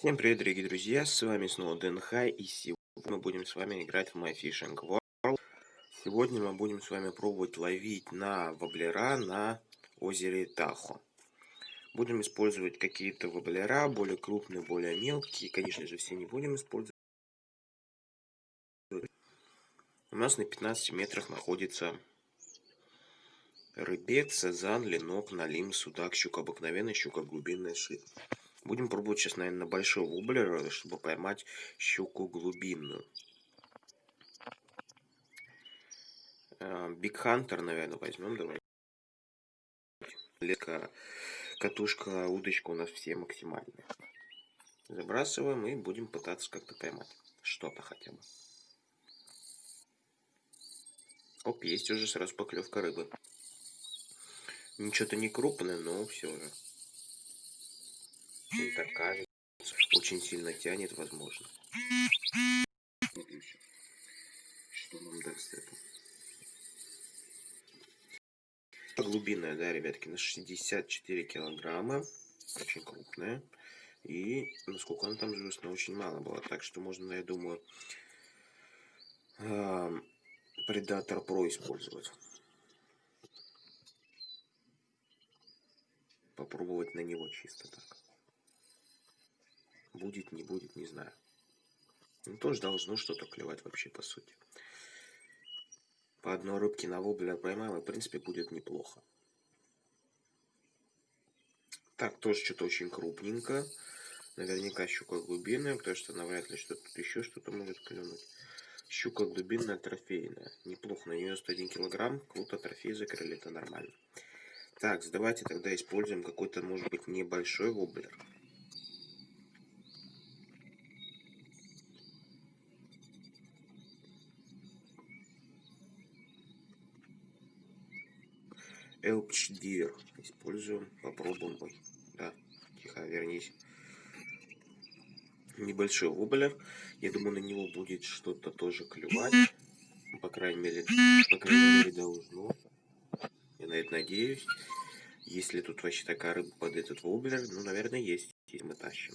Всем привет, дорогие друзья, с вами снова Дэн Хай, и сегодня мы будем с вами играть в My Fishing World. Сегодня мы будем с вами пробовать ловить на воблера на озере Тахо. Будем использовать какие-то воблера, более крупные, более мелкие, конечно же, все не будем использовать. У нас на 15 метрах находится рыбец, сазан, ленок, налим, судак, щука обыкновенная, щука глубинная, шит. Будем пробовать сейчас, наверное, на большой воблер, чтобы поймать щуку глубинную. Биг Хантер, наверное, возьмем. Давай. Летка, катушка, удочка у нас все максимальные. Забрасываем и будем пытаться как-то поймать. Что-то хотя бы. Оп, есть уже сразу поклевка рыбы. Ничего-то не крупное, но все же. Мне так кажется. Очень сильно тянет, возможно. Что нам даст это? Глубинная, да, ребятки, на 64 килограмма. Очень крупная. И насколько она там звезд, очень мало было. Так что можно, я думаю, Predator Pro использовать. Попробовать на него чисто так. Будет, не будет, не знаю. Ну, тоже должно что-то клевать вообще, по сути. По одной рыбке на воблер поймаем, и, в принципе, будет неплохо. Так, тоже что-то очень крупненько. Наверняка щука глубинная, потому что навряд ли что-то еще что-то может клюнуть. Щука глубинная, трофейная. Неплохо, на нее 101 килограмм. Круто, трофей закрыли, это нормально. Так, давайте тогда используем какой-то, может быть, небольшой воблер. Элпч Дивер. Используем, попробуем. Ой, да, тихо, вернись. Небольшой воблер. Я думаю, на него будет что-то тоже клювать. По крайней мере, по крайней мере, должно. Я на это надеюсь. Если тут вообще такая рыба под этот воблер, ну, наверное, есть. Если мы тащим.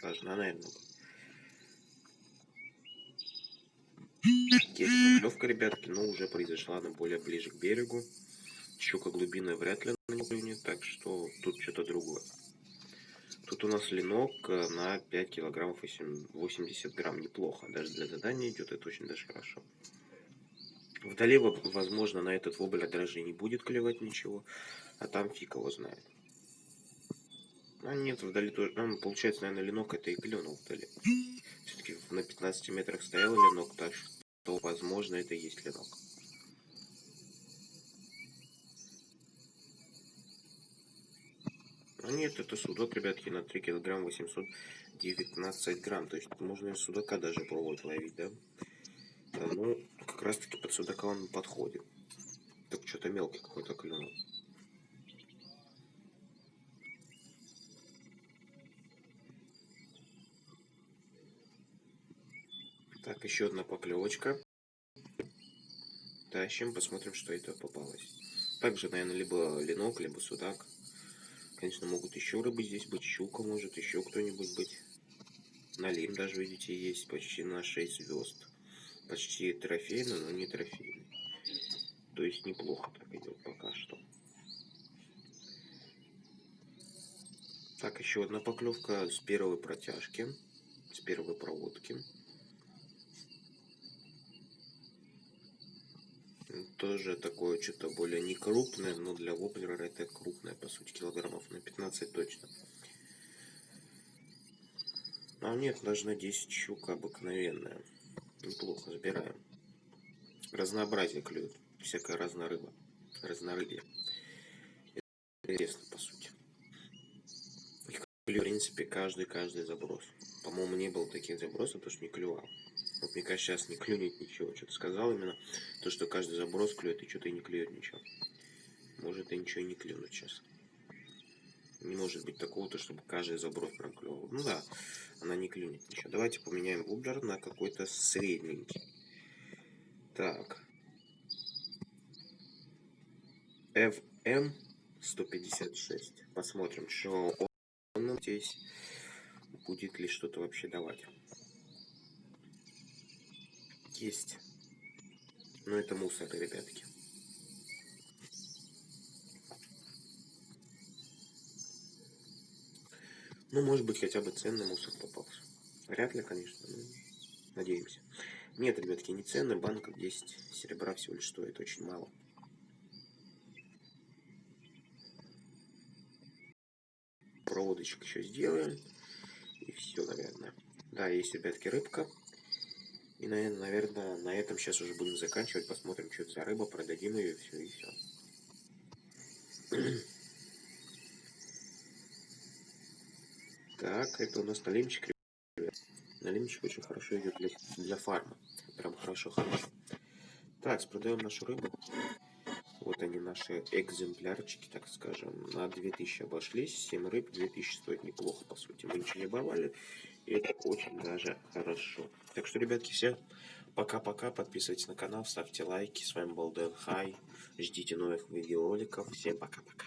Должна, наверное, быть. Есть поклевка, ребятки, но уже произошла она более ближе к берегу. Щука глубинная вряд ли на клюнет, так что тут что-то другое. Тут у нас ленок э, на 5 килограммов 80 грамм. Неплохо. Даже для задания идет, это очень даже хорошо. Вдали, возможно, на этот воблер даже не будет клевать ничего. А там фиг его знает. А нет, вдали тоже. Ну, получается, наверное, ленок это и клюнул вдали. Все-таки на 15 метрах стоял ленок, так что, возможно, это и есть ленок. А нет, это судок, ребятки, на 3 килограмм 819 грамм. То есть можно судака даже пробовать ловить, да? да ну, как раз таки под судака он подходит. Так что-то мелкий какой-то клюнул. Так, еще одна поклевочка. Тащим, посмотрим, что это попалось. Также, наверное, либо ленок, либо судак. Конечно, могут еще рыбы здесь быть, щука может, еще кто-нибудь быть. Налим даже, видите, есть почти на 6 звезд. Почти трофейный, но не трофейный. То есть неплохо так идет пока что. Так, еще одна поклевка с первой протяжки, с первой проводки. Тоже такое что-то более не крупное, но для воблера это крупное, по сути, килограммов на 15 точно. А нет, даже на 10 щука обыкновенная. Неплохо, забираем. Разнообразие клюет. Всякая разная рыба. Разнорыбие. Интересно, по сути. Клюет, в принципе, каждый-каждый заброс. По-моему, не было таких забросов, потому что не клювал. Вот мне кажется, сейчас не клюнет ничего. Что-то сказал именно то, что каждый заброс клюет, и что-то и не клюет ничего. Может и ничего не клюнуть сейчас. Не может быть такого-то, чтобы каждый заброс прям клювал. Ну да, она не клюнет ничего. Давайте поменяем воблер на какой-то средненький. Так. FM 156. Посмотрим, что он здесь будет ли что-то вообще давать. Есть. Но это мусор, ребятки. Ну, может быть, хотя бы ценный мусор попался. Вряд ли, конечно, но надеемся. Нет, ребятки, не ценный, банка 10 серебра всего лишь стоит, очень мало. Проводочек еще сделаем. И все, наверное. Да, есть, ребятки, рыбка. И, наверное, на этом сейчас уже будем заканчивать. Посмотрим, что это за рыба, продадим ее, все, и все. Так, это у нас налимчик. Налимчик очень хорошо идет для, для фарма. Прям хорошо-хорошо. Так, продаем нашу рыбу. Вот они, наши экземплярчики, так скажем. На 2000 обошлись. 7 рыб, 2000 стоит неплохо, по сути. Мы ничего не оборвали. И это очень даже хорошо. Так что, ребятки, все. Пока-пока. Подписывайтесь на канал, ставьте лайки. С вами был Дэн Хай. Ждите новых видеороликов. Всем пока-пока.